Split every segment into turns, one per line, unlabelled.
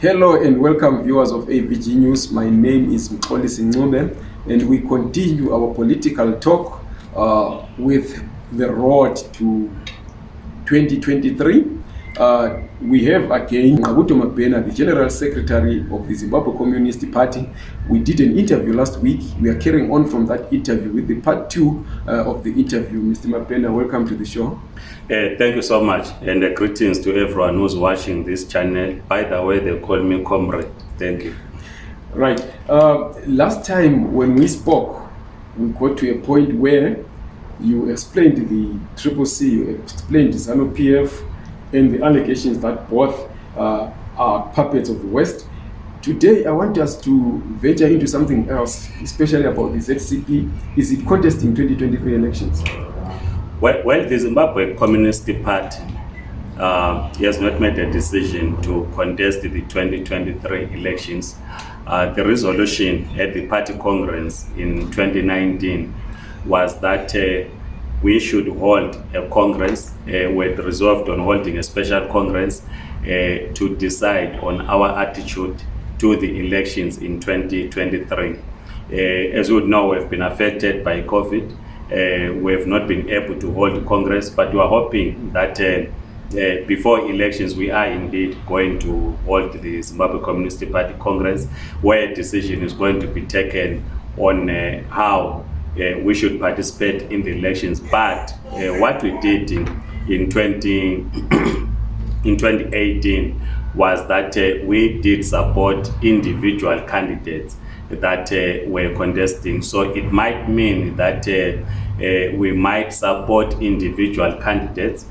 Hello and welcome viewers of AVG News. My name is Mxolisi Ncube and we continue our political talk uh, with the road to 2023. Uh, we have again Ngqabutho Mabena, the General Secretary of the Zimbabwe Communist Party. We did an interview last week. We are carrying on from that interview with the part two uh, of the interview. Mr. Mabena, welcome to the show.
Uh, thank you so much, and uh, greetings to everyone who's watching this channel. By the way, they call me Comrade. Thank you.
Right. Uh, last time when we spoke, we got to a point where you explained the Triple C, you explained the ZANU PF, and the allegations that both uh, are puppets of the West. Today, I want us to venture into something else, especially about the ZCP. Is it contesting 2023 elections?
Well, well the Zimbabwe Communist Party uh, has not made a decision to contest the 2023 elections. Uh, the resolution at the party congress in 2019 was that uh, we should hold a congress uh, with resolved on holding a special congress uh, to decide on our attitude to the elections in 2023. Uh, as you know, we've been affected by COVID. Uh, we have not been able to hold congress, but we are hoping that uh, uh, before elections, we are indeed going to hold the Zimbabwe Communist Party Congress, where a decision is going to be taken on uh, how uh, we should participate in the elections. But uh, what we did in, in 20 in 2018 was that uh, we did support individual candidates that uh, were contesting. So it might mean that uh, uh, we might support individual candidates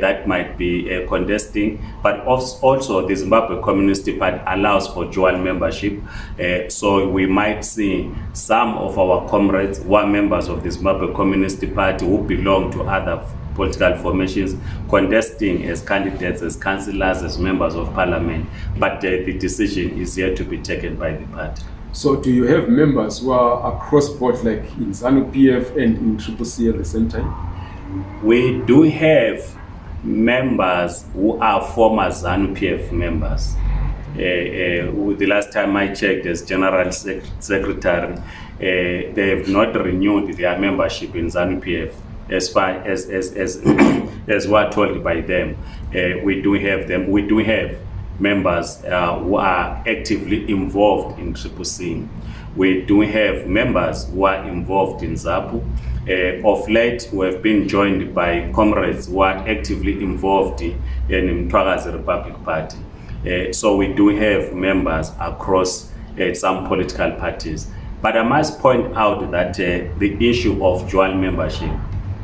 that might be uh, contesting, but also the Zimbabwe Communist Party allows for dual membership. Uh, so we might see some of our comrades who are members of the Zimbabwe Communist Party who belong to other political formations contesting as candidates, as councillors, as members of parliament. But uh, the decision is yet to be taken by the party.
So do you have members who are across board like in ZANU PF and in Triple C at the same time?
We do have members who are former ZANU PF members. Uh, uh, the last time I checked as General Sec Secretary, uh, they have not renewed their membership in ZANU PF as far as as as as what told by them. Uh, we do have them. We do have members uh, who are actively involved in Triple C. We do have members who are involved in ZAPU. Uh, of late, we have been joined by comrades who are actively involved in Mtwakazi Republic Party. Uh, so we do have members across uh, some political parties. But I must point out that uh, the issue of dual membership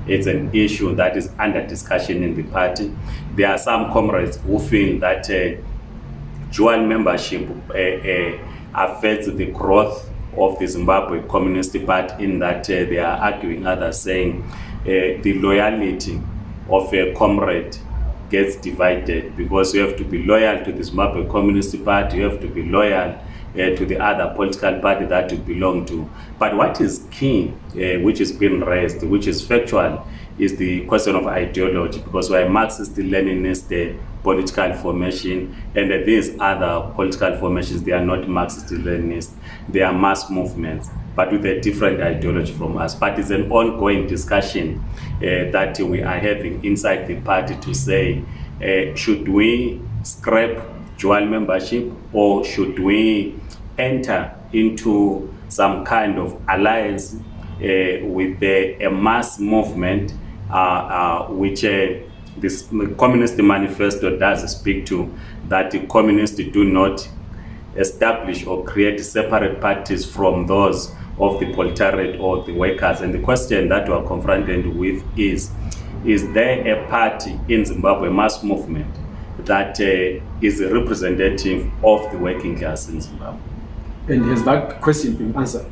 it's an issue that is under discussion in the party. There are some comrades who feel that uh, dual membership uh, uh, affects the growth of the Zimbabwe Communist Party in that uh, they are arguing others saying uh, the loyalty of a comrade gets divided because you have to be loyal to the Zimbabwe Communist Party, you have to be loyal uh, to the other political party that you belong to. But what is key, uh, which is being raised, which is factual, is the question of ideology because we're Marxist-Leninist the political formation and uh, these other political formations, they are not Marxist-Leninist, they are mass movements but with a different ideology from us. But it's an ongoing discussion uh, that we are having inside the party to say, uh, should we scrap dual membership or should we enter into some kind of alliance uh, with a, mass movement which uh, this communist manifesto does speak to that the communists do not establish or create separate parties from those of the proletariat or the workers. And the question that we are confronted with is, is there a party in Zimbabwe, a mass movement, that uh, is representative of the working class in Zimbabwe?
And has that question been answered?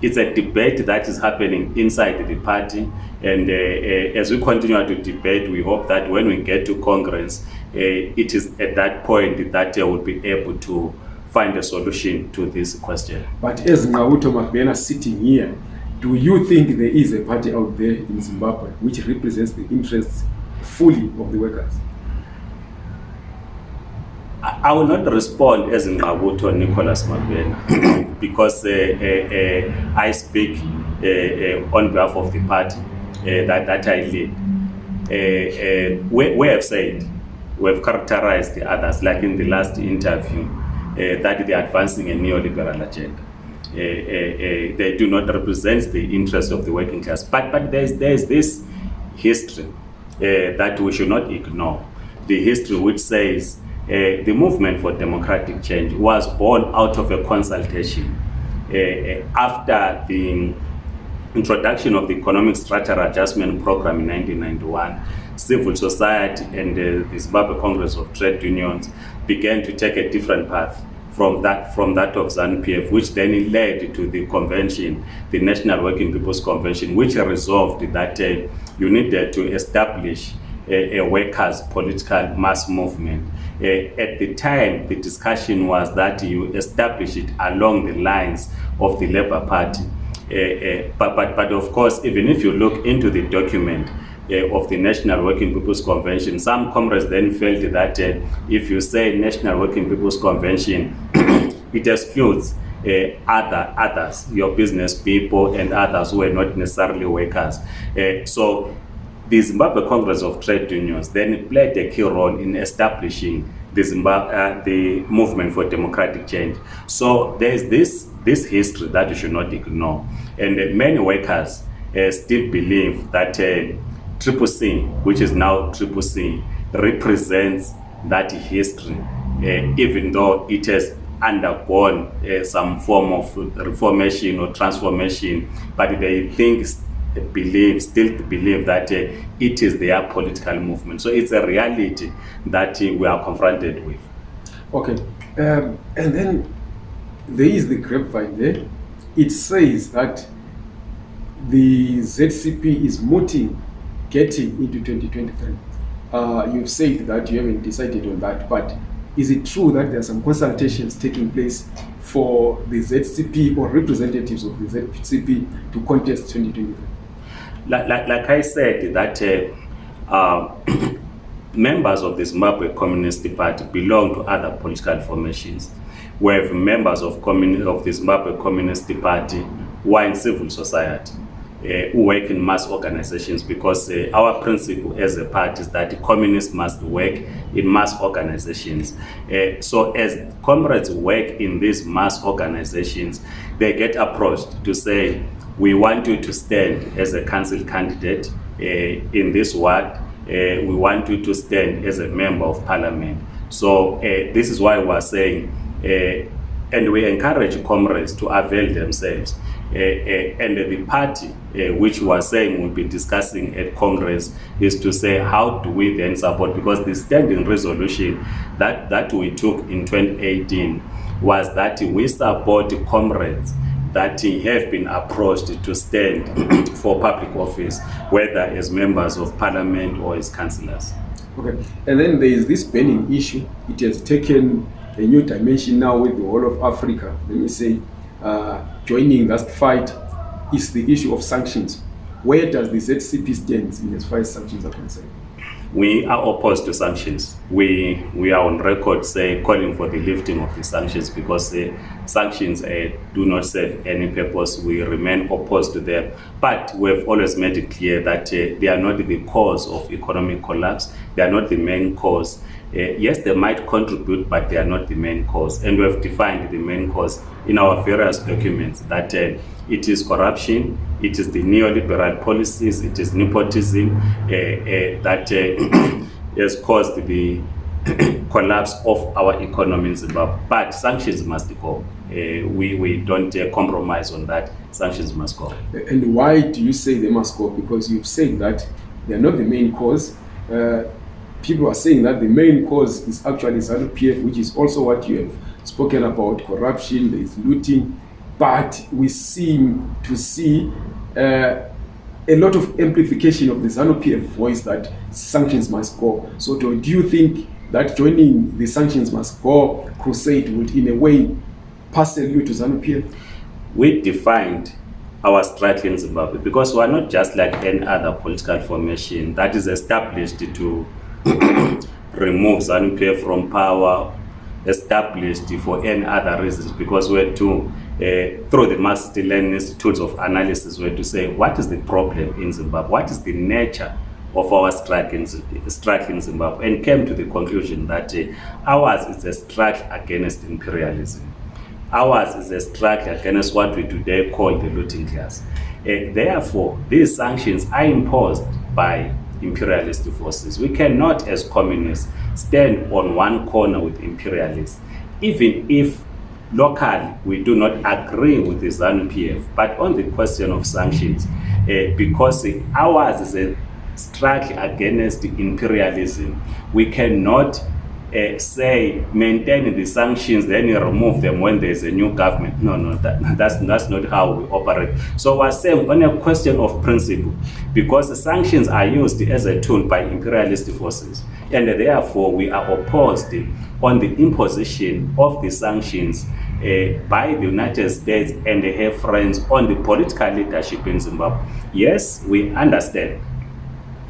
It's a debate that is happening inside the party. And uh, uh, as we continue to debate, we hope that when we get to Congress, uh, it is at that point that they will be able to find a solution to this question.
But as Ngauto Mabena sitting here, do you think there is a party out there in Zimbabwe which represents the interests fully of the workers?
I, will not respond as Ngqabutho Nicholas Mabena because uh, uh, uh, I speak uh, uh, on behalf of the party uh, that, that I lead. Uh, uh, we, we have said, we have characterized the others, like in the last interview, uh, that they are advancing a neoliberal agenda. Uh, uh, uh, they do not represent the interest of the working class. But, but there's, there's this history uh, that we should not ignore. The history which says uh, the movement for democratic change was born out of a consultation uh, uh, after the introduction of the economic structural adjustment program in 1991 civil society and uh, the zimbabwe congress of trade unions began to take a different path from that from that of ZANU-PF, which then led to the convention, the National Working People's Convention, which resolved that uh, you needed to establish a, a workers' political mass movement. Uh, at the time, the discussion was that you establish it along the lines of the Labour Party. Uh, uh, but, but, but of course, even if you look into the document, uh, of the National Working People's Convention. Some comrades then felt that uh, if you say National Working People's Convention, it excludes uh, other others, your business people and others who are not necessarily workers. Uh, so the Zimbabwe Congress of Trade Unions then played a key role in establishing the, Zimbabwe, uh, the movement for democratic change. So there is this, this history that you should not ignore. And uh, many workers uh, still believe that uh, Triple C, which is now Triple C, represents that history, uh, even though it has undergone uh, some form of reformation or transformation, but they think, believe, still believe that uh, it is their political movement. So it's a reality that uh, we are confronted with.
Okay, um, and then there is the grapevine there. It says that the ZCP is mooting getting into 2023. Uh, you've said that you haven't decided on that, but is it true that there are some consultations taking place for the ZCP or representatives of the ZCP to contest 2023?
Like, like, like I said, that uh, uh, members of the Zimbabwe Communist Party belong to other political formations. We have members of, of the Zimbabwe Communist Party who are in civil society. uh, who work in mass organizations because uh, our principle as a party is that communists must work in mass organizations. Uh, so as comrades work in these mass organizations, they get approached to say, we want you to stand as a council candidate uh, in this ward. Uh, we want you to stand as a member of parliament. So uh, this is why we're saying, uh, and we encourage comrades to avail themselves. Uh, uh, and the party which we are saying we'll be discussing at Congress is to say how do we then support because the standing resolution that, that we took in 2018 was that we support comrades that have been approached to stand for public office, whether as members of parliament or as councillors.
Okay, and then there is this burning issue. It has taken a new dimension now with the whole of Africa. Let me say, uh, joining that fight is the issue of sanctions. Where does the ZCP stand in as far as sanctions are concerned?
We are opposed to sanctions. We we are on record say calling for the lifting of the sanctions because the sanctions uh, do not serve any purpose. We remain opposed to them. But we have always made it clear that uh, they are not the cause of economic collapse. They are not the main cause. Uh, yes, they might contribute, but they are not the main cause. And we have defined the main cause in our various documents that uh, it is corruption, it is the neoliberal policies, it is nepotism uh, uh, that uh, has caused the collapse of our economy in Zimbabwe. But sanctions must go. Uh, we, we don't compromise on that. Sanctions must go.
And why do you say they must go? Because you've said that they are not the main cause. People are saying that the main cause is actually ZANU PF, which is also what you have spoken about corruption, there is looting. But we seem to see uh, a lot of amplification of the ZANU PF voice that sanctions must go. So, do, you think that joining the sanctions must go crusade would, in a way, parcel you to ZANU PF?
we defined our struggle in Zimbabwe because we are not just like any other political formation that is established to remove ZANU-PF from power established for any other reasons because we had to, uh, through the Marxist-Lenin Institutes of Analysis, we had to say what is the problem in Zimbabwe, what is the nature of our strike in, strike in Zimbabwe, and came to the conclusion that uh, ours is a strike against imperialism. Ours is a strike against what we today call the looting class. Uh, therefore, these sanctions are imposed by imperialist forces. We cannot, as communists, stand on one corner with imperialists, even if locally we do not agree with the ZANU-PF, but on the question of sanctions, uh, because ours is a struggle against imperialism, we cannot uh, say maintain the sanctions, then remove them when there's a new government. No, no, that, that's, that's not how we operate. So we're saying on a question of principle, because the sanctions are used as a tool by imperialist forces, and therefore we are opposed on the imposition of the sanctions uh, by the United States and her friends on the political leadership in Zimbabwe. Yes, we understand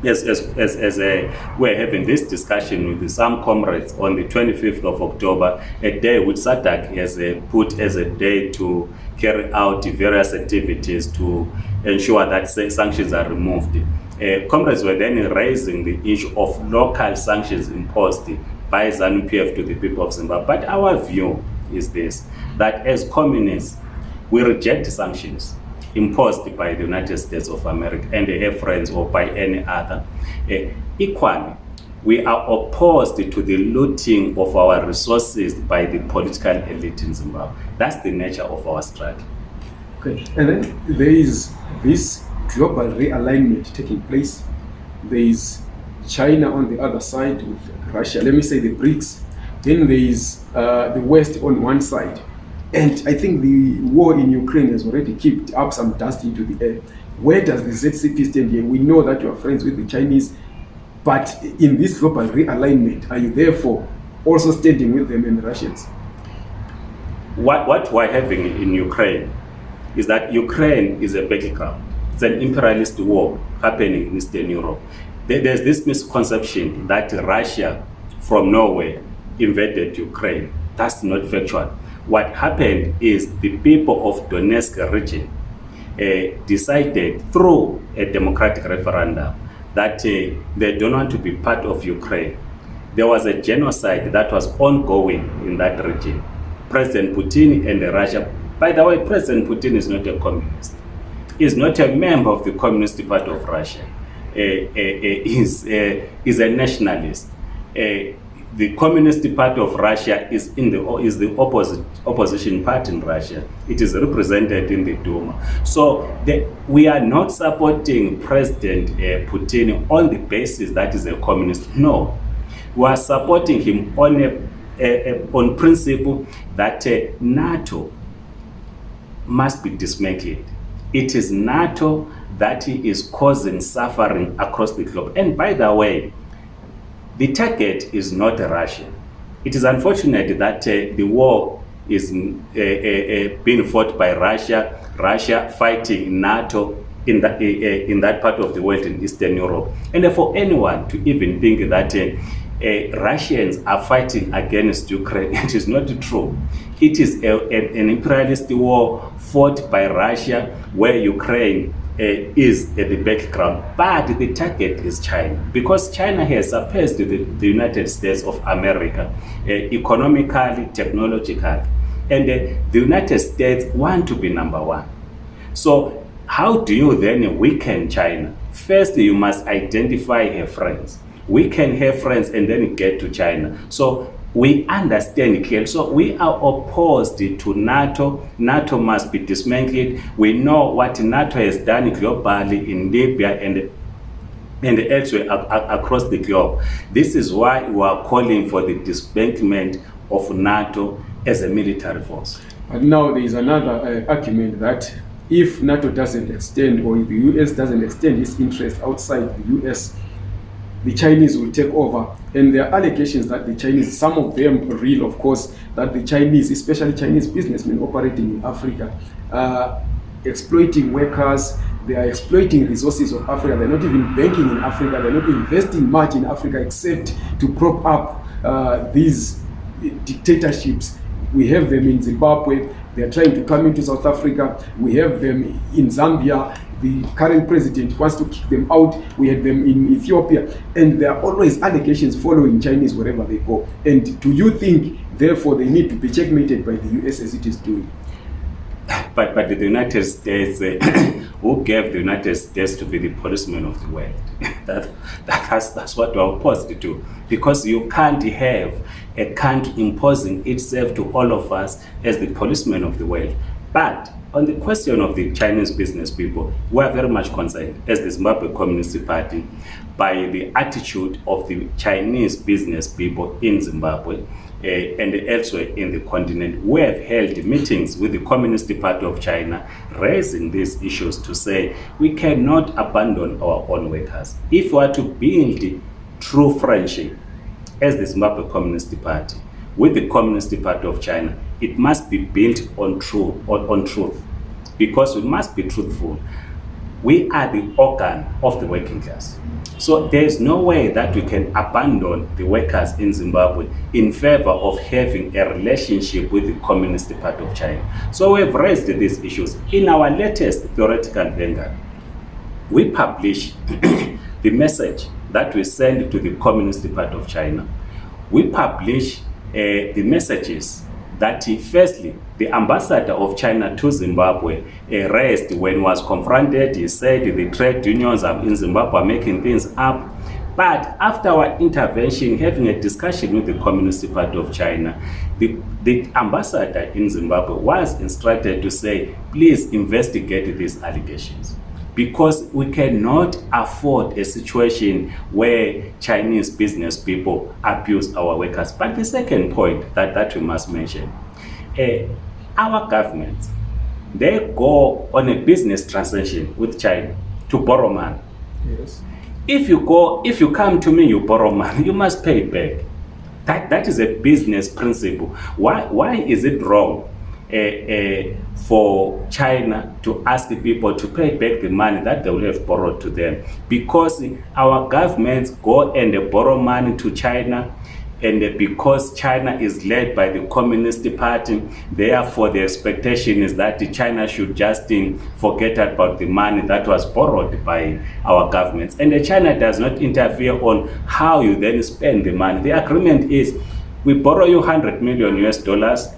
as, as, as, as a, we're having this discussion with some comrades on the 25th of October, a day which SADC has a, put as a day to carry out various activities to ensure that sanctions are removed. Uh, comrades were then raising the issue of local sanctions imposed by ZANU-PF to the people of Zimbabwe. But our view is this, that as communists, we reject sanctions imposed by the United States of America and their friends or by any other. Uh, equally, we are opposed to the looting of our resources by the political elite in Zimbabwe. That's the nature of our struggle.
Okay, and then there is this global realignment taking place. There is China on the other side with Russia, let me say the BRICS. Then there is uh, the West on one side. And I think the war in Ukraine has already kicked up some dust into the air. Where does the ZCP stand here? We know that you are friends with the Chinese, but in this global realignment, are you therefore also standing with them and the Russians?
What, what we're having in Ukraine is that Ukraine is a battleground. It's an imperialist war happening in Eastern Europe. There's this misconception that Russia from Norway invaded Ukraine. That's not factual what happened is the people of Donetsk region uh, decided through a democratic referendum that uh, they don't want to be part of Ukraine. There was a genocide that was ongoing in that region. President Putin and Russia, by the way, President Putin is not a communist. He's not a member of the Communist Party of Russia. Uh, uh, he's, uh, a nationalist. The Communist Party of Russia is in the is the opposite opposition party in Russia. It is represented in the Duma. So the, we are not supporting President Putin on the basis that is a communist. No, we are supporting him on a on principle that uh, NATO must be dismantled. It is NATO that is causing suffering across the globe. And by the way, the target is not Russia. It is unfortunate that uh, the war is uh, uh, uh, being fought by Russia, Russia fighting NATO in that, uh, uh, in that part of the world in Eastern Europe. And for anyone to even think that Russians are fighting against Ukraine, it is not true. It is a, a, an imperialist war fought by Russia where Ukraine uh, is at the background, but the target is China because China has surpassed the, the United States of America uh, economically, technologically, and uh, the United States want to be number one. So how do you then weaken China? First, you must identify her friends. Weaken her friends and then get to China. So we understand clearly. So we are opposed to NATO. NATO must be dismantled. We know what NATO has done globally in Libya and and elsewhere across the globe. This is why we are calling for the disbandment of NATO as a military force.
But now there is another uh, argument that if NATO doesn't extend or the US doesn't extend its interest outside the US, the Chinese will take over. And there are allegations that the Chinese, some of them real, of course, that the Chinese, especially Chinese businessmen operating in Africa, are exploiting workers, they are exploiting resources of Africa. They're not even banking in Africa. They're not investing much in Africa except to prop up uh, these dictatorships. We have them in Zimbabwe. They are trying to come into South Africa. We have them in Zambia. The current president wants to kick them out. We had them in Ethiopia. And there are always allegations following Chinese wherever they go. And do you think, therefore, they need to be checkmated by the US as it is doing?
But, but the United States, uh, who gave the United States to be the policeman of the world? that, that, that's, that's what we're opposed to. Because you can't have a country imposing itself to all of us as the policeman of the world. But on the question of the Chinese business people, we are very much concerned as the Zimbabwe Communist Party by the attitude of the Chinese business people in Zimbabwe uh, and elsewhere in the continent. We have held meetings with the Communist Party of China raising these issues to say we cannot abandon our own workers. If we are to build true friendship as the Zimbabwe Communist Party with the Communist Party of China, it must be built on, true, on, on truth because we must be truthful. We are the organ of the working class. So there is no way that we can abandon the workers in Zimbabwe in favor of having a relationship with the Communist Party of China. So we've raised these issues. In our latest theoretical vanguard, we publish the message that we send to the Communist Party of China. We publish uh, the messages that firstly, the ambassador of China to Zimbabwe uh, raised when he was confronted. He said the trade unions in Zimbabwe are making things up. But after our intervention, having a discussion with the Communist Party of China, the, the ambassador in Zimbabwe was instructed to say, please investigate these allegations because we cannot afford a situation where Chinese business people abuse our workers. But the second point that, that we must mention, uh, our government, they go on a business transaction with China to borrow money.
Yes.
If you go, if you come to me, you borrow money, you must pay it back. That, that is a business principle. Why, why is it wrong uh, uh, for China to ask people to pay back the money that they will have borrowed to them. Because our governments go and borrow money to China and because China is led by the Communist Party, therefore the expectation is that China should just forget about the money that was borrowed by our governments. And China does not interfere on how you then spend the money. The agreement is, we borrow you 100 million US dollars,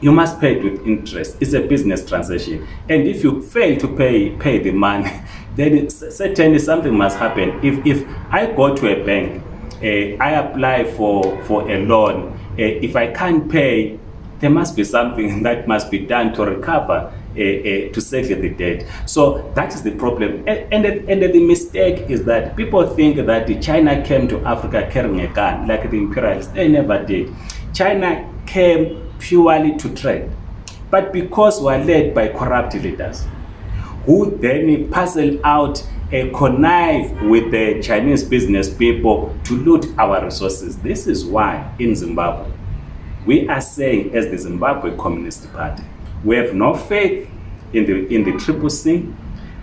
you must pay it with interest. It's a business transaction. And if you fail to pay pay the money, then certainly something must happen. If, if I go to a bank, uh, I apply for, for a loan, uh, if I can't pay, there must be something that must be done to recover uh, to settle the debt. So that is the problem. And, and, the, and the mistake is that people think that China came to Africa carrying a gun, like the imperialists. They never did. China came purely to trade. But because we are led by corrupt leaders, who then parcel out a connive with the Chinese business people to loot our resources. This is why in Zimbabwe, we are saying as the Zimbabwe Communist Party, we have no faith in the, in the Triple C,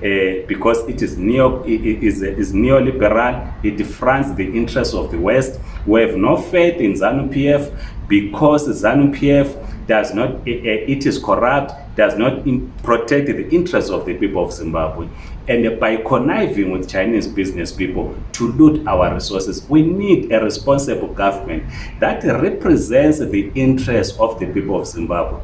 uh, because it is neo it is, is neoliberal it fronts the interests of the west. We have no faith in zanu pf because zanu pf does not it is corrupt does not protect the interests of the people of zimbabwe. And by conniving with chinese business people to loot our resources we need a responsible government that represents the interests of the people of zimbabwe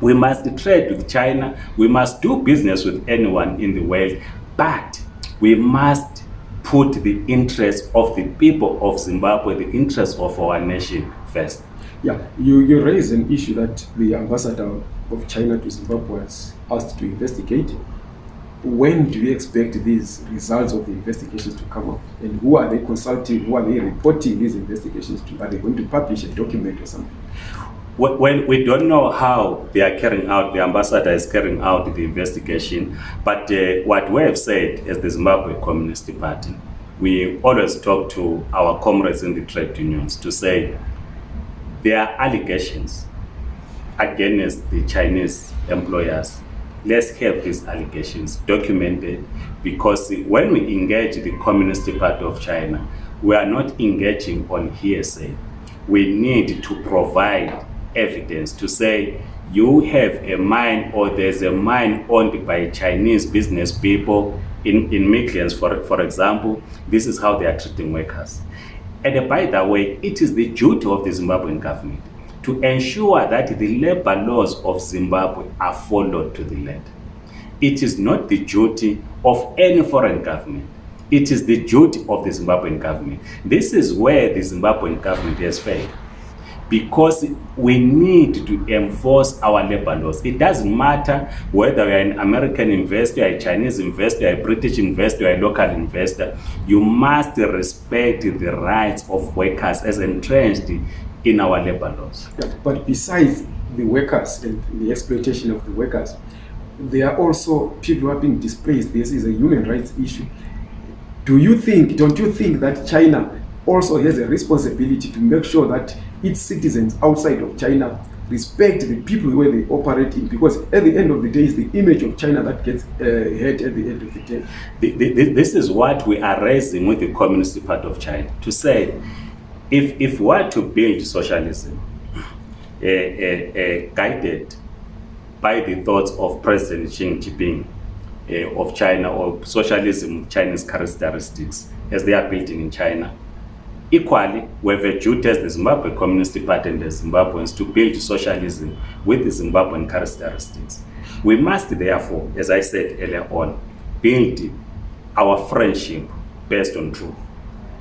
we must trade with China. We must do business with anyone in the world. But we must put the interests of the people of Zimbabwe, the interests of our nation first.
Yeah, you, you raise an issue that the ambassador of China to Zimbabwe was asked to investigate. When do you expect these results of the investigations to come up? And who are they consulting? Who are they reporting these investigations to? Are they going to publish a document or something?
Well, we don't know how they are carrying out, the ambassador is carrying out the investigation, but uh, what we have said as the Zimbabwe Communist Party, we always talk to our comrades in the trade unions to say there are allegations against the Chinese employers. Let's have these allegations documented because when we engage the Communist Party of China, we are not engaging on hearsay we need to provide evidence to say you have a mine or there's a mine owned by Chinese business people in, in Midlands, for, for example, this is how they are treating workers. And by the way, it is the duty of the Zimbabwean government to ensure that the labor laws of Zimbabwe are followed to the letter. It is not the duty of any foreign government. It is the duty of the Zimbabwean government. This is where the Zimbabwean government has failed because we need to enforce our labor laws. It doesn't matter whether you're an American investor, a Chinese investor, a British investor, a local investor. You must respect the rights of workers as entrenched in our labor laws.
Yeah, but besides the workers and the exploitation of the workers, there are also people who are being displaced. This is a human rights issue. Do you think, don't you think that China also has a responsibility to make sure that its citizens outside of China respect the people where they operate in because at the end of the day it's the image of China that gets uh, hurt at the end of the day.
The, the, this is what we are raising with the communist part of China to say if, if we are to build socialism uh, uh, uh, guided by the thoughts of President Xi Jinping uh, of China or socialism Chinese characteristics as they are building in China, Equally, we have a duty as the Zimbabwe Communist Party and the Zimbabweans to build socialism with the Zimbabwean characteristics. We must therefore, as I said earlier on, build our friendship based on truth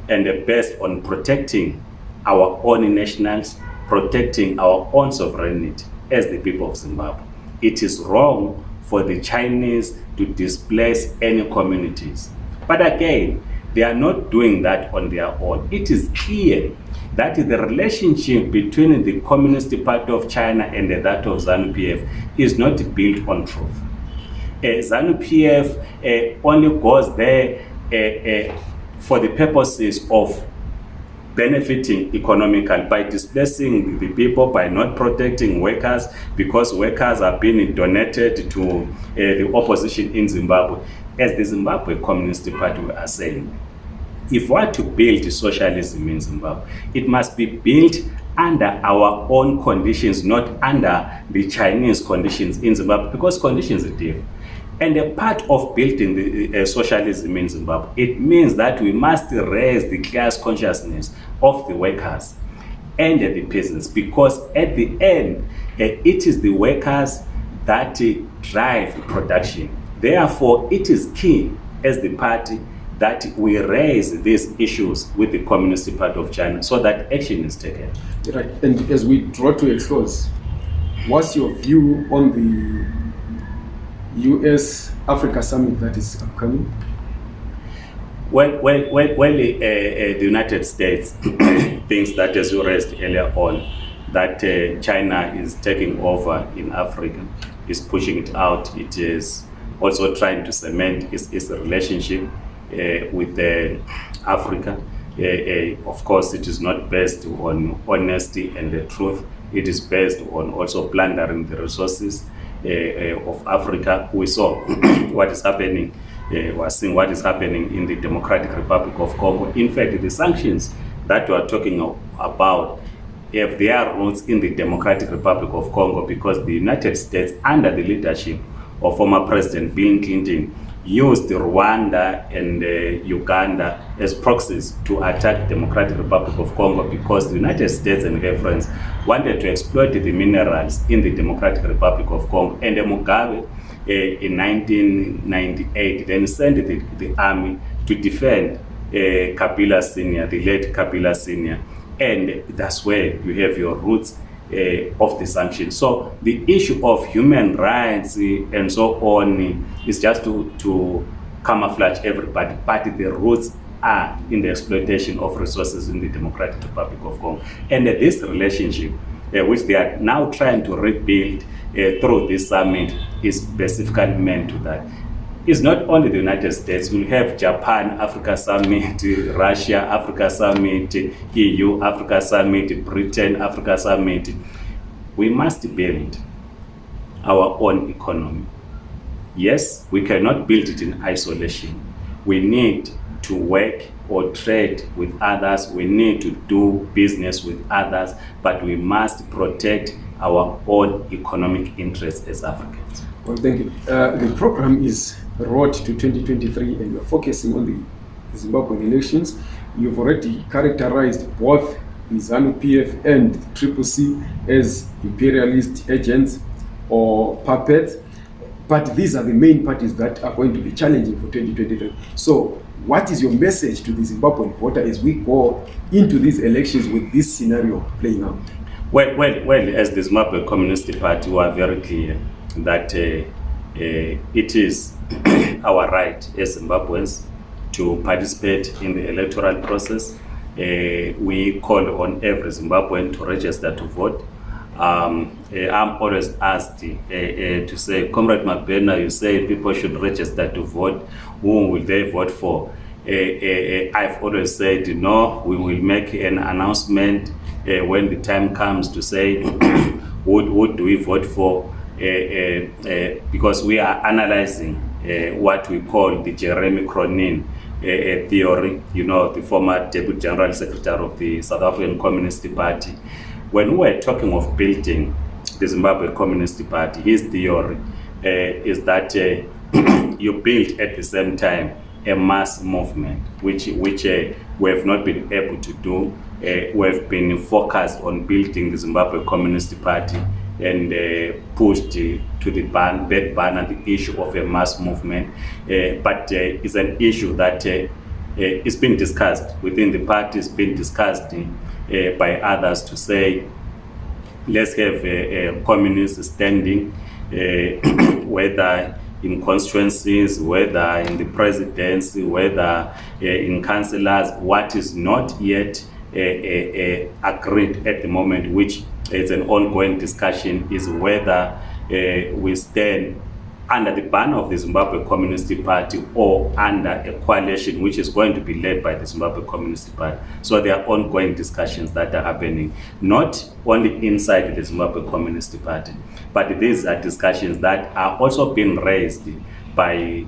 and based on protecting our own nationals, protecting our own sovereignty as the people of Zimbabwe. It is wrong for the Chinese to displace any communities. But again, they are not doing that on their own. It is clear that the relationship between the Communist Party of China and that of ZANU-PF is not built on truth. Uh, ZANU-PF uh, only goes there uh, uh, for the purposes of benefiting economically by displacing the people, by not protecting workers, because workers are being donated to uh, the opposition in Zimbabwe. As the Zimbabwe Communist Party are saying, if we are to build socialism in Zimbabwe, it must be built under our own conditions, not under the Chinese conditions in Zimbabwe, because conditions are different. And a part of building the uh, socialism in Zimbabwe, it means that we must raise the class consciousness of the workers and uh, the peasants, because at the end, uh, it is the workers that uh, drive production. Therefore, it is key as the party that we raise these issues with the Communist Party of China so that action is taken.
Right. And as we draw to a close, what's your view on the US Africa summit that is upcoming?
Well, well, well, well uh, uh, the United States thinks that, as you raised earlier on, that uh, China is taking over in Africa, is pushing it out. It is also trying to cement its, its relationship uh, with Africa. Uh, uh, of course, it is not based on honesty and the truth. It is based on also plundering the resources of Africa. We saw what is happening uh, we are seeing what is happening in the Democratic Republic of Congo. In fact, the sanctions that we are talking about have their roots in the Democratic Republic of Congo because the United States, under the leadership of former President Bill Clinton, used Rwanda and uh, Uganda as proxies to attack Democratic Republic of Congo because the United States and her friends wanted to exploit the minerals in the Democratic Republic of Congo. And uh, Mugabe uh, in 1998 then sent the, the army to defend uh, Kabila Senior, the late Kabila Senior. And that's where you have your roots uh, of the sanctions. So the issue of human rights uh, and so on is just to, to camouflage everybody, but the roots are in the exploitation of resources in the Democratic Republic of Congo. And uh, this relationship, uh, which they are now trying to rebuild uh, through this summit, is specifically meant to that. It's not only the United States, we'll have Japan, Africa Summit, Russia, Africa Summit, EU, Africa Summit, Britain, Africa Summit. We must build our own economy. Yes, we cannot build it in isolation. We need to work or trade with others. We need to do business with others, but we must protect our own economic interests as Africans.
Well, thank you. Uh, the program is Road to 2023, and you're focusing on the Zimbabwean elections. You've already characterized both the ZANU PF and the C as imperialist agents or puppets. But these are the main parties that are going to be challenging for 2023. So, what is your message to the Zimbabwean voter as we go into these elections with this scenario playing out?
Well, well, well as the Zimbabwe Communist Party, we are very clear that uh, it is our right as Zimbabweans to participate in the electoral process. Uh, we call on every Zimbabwean to register to vote. Um, uh, I'm always asked uh, uh, to say, Comrade Mabena, you say people should register to vote. Who will they vote for? Uh, uh, uh, I've always said, no, we will make an announcement uh, when the time comes to say, who, who do we vote for? Uh, uh, uh, because we are analyzing uh, what we call the Jeremy Cronin uh, uh, theory, you know, the former Deputy General Secretary of the South African Communist Party. When we were talking of building the Zimbabwe Communist Party, his theory uh, is that uh, you build at the same time a mass movement, which, which uh, we have not been able to do. Uh, we have been focused on building the Zimbabwe Communist Party and uh, pushed uh, to the ban, back banner the issue of a mass movement. Uh, but uh, it's an issue that it's been discussed within the party, it's been discussed by others to say, let's have a, a communist standing, whether in constituencies, whether in the presidency, whether uh, in councillors, what is not yet uh, uh, agreed at the moment, which is an ongoing discussion, is whether uh, we stand under the banner of the Zimbabwe Communist Party or under a coalition which is going to be led by the Zimbabwe Communist Party. So there are ongoing discussions that are happening, not only inside the Zimbabwe Communist Party, but these are discussions that are also being raised by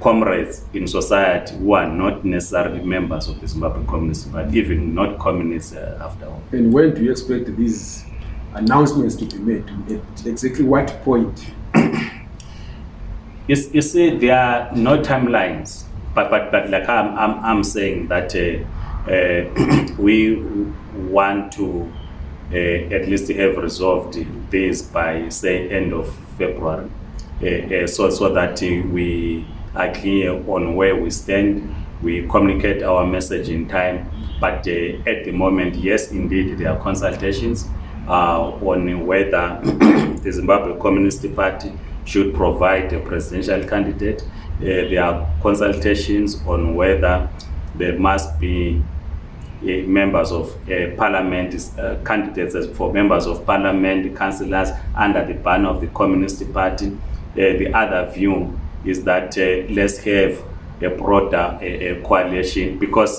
comrades in society who are not necessarily members of the Zimbabwe Communist Party, even not communists uh, after all.
And when do you expect these announcements to be made? At exactly what point?
You, you see, there are no timelines, but but but like I'm I'm, I'm saying that uh, uh, we want to uh, at least have resolved this by say end of February, uh, uh, so so that we are clear on where we stand. We communicate our message in time, but uh, at the moment, yes, indeed, there are consultations uh, on whether the Zimbabwe Communist Party should provide a presidential candidate. Uh, there are consultations on whether there must be uh, members of uh, parliament, uh, candidates for members of parliament, councillors under the banner of the Communist Party. The other view is that uh, let's have a broader uh, uh, coalition because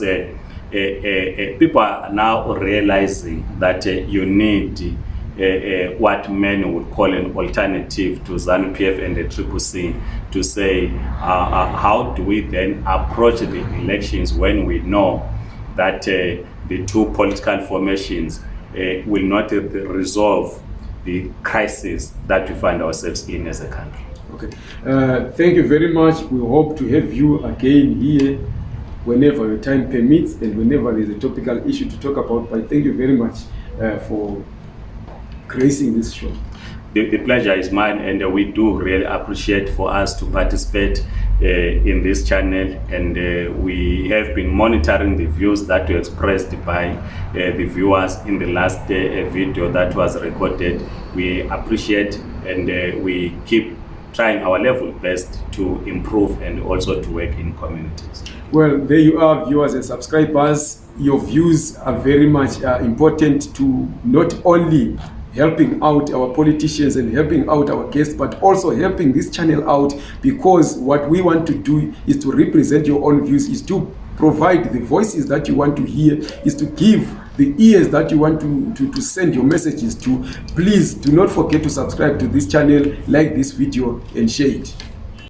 people are now realizing that you need uh, uh, what many would call an alternative to ZANU PF and the Triple C to say uh, how do we then approach the elections when we know that the two political formations will not resolve the crisis that we find ourselves in as a country.
Okay. Uh, thank you very much. We hope to have you again here whenever your time permits and whenever there's a topical issue to talk about. But thank you very much uh, for gracing this show.
The, the pleasure is mine, and uh, we do really appreciate for us to participate uh, in this channel. And uh, we have been monitoring the views that were expressed by uh, the viewers in the last uh, video that was recorded. We appreciate and uh, we keep trying our level best to improve and also to work in communities.
Well, there you are, viewers and subscribers. Your views are very much uh, important to not only helping out our politicians and helping out our guests, but also helping this channel out because what we want to do is to represent your own views, is to provide the voices that you want to hear, is to give the ears that you want to, to, to send your messages to. Please do not forget to subscribe to this channel, like this video, and share it.